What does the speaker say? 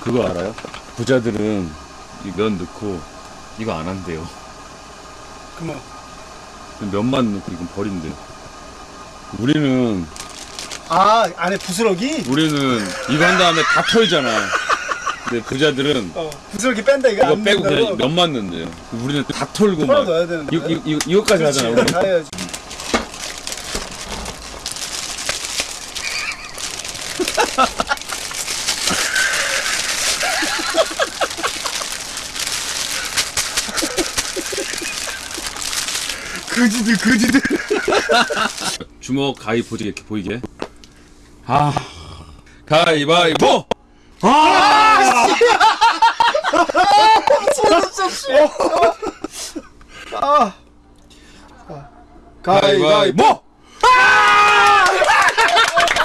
그거 알아요? 부자들은 이 면 넣고 이거 안 한대요. 그뭐 면만 넣고 이건 버린대. 우리는 아 안에 부스러기? 우리는 이거 한 다음에 다 털잖아. 근데 부자들은 어 부스러기 뺀다 이거 이거 안 빼고 그냥 된다고? 면만 넣는데요. 우리는 다 털고 털어 막 넣어야 되는데 이거, 이거, 이거, 이거까지 그렇지 하잖아. 우리. 다 해야지 그지들 그지들. 주먹 가위 보지 이렇게 보이게. 아. 가위바위보. 아! 아 가위바위보 가위바위보.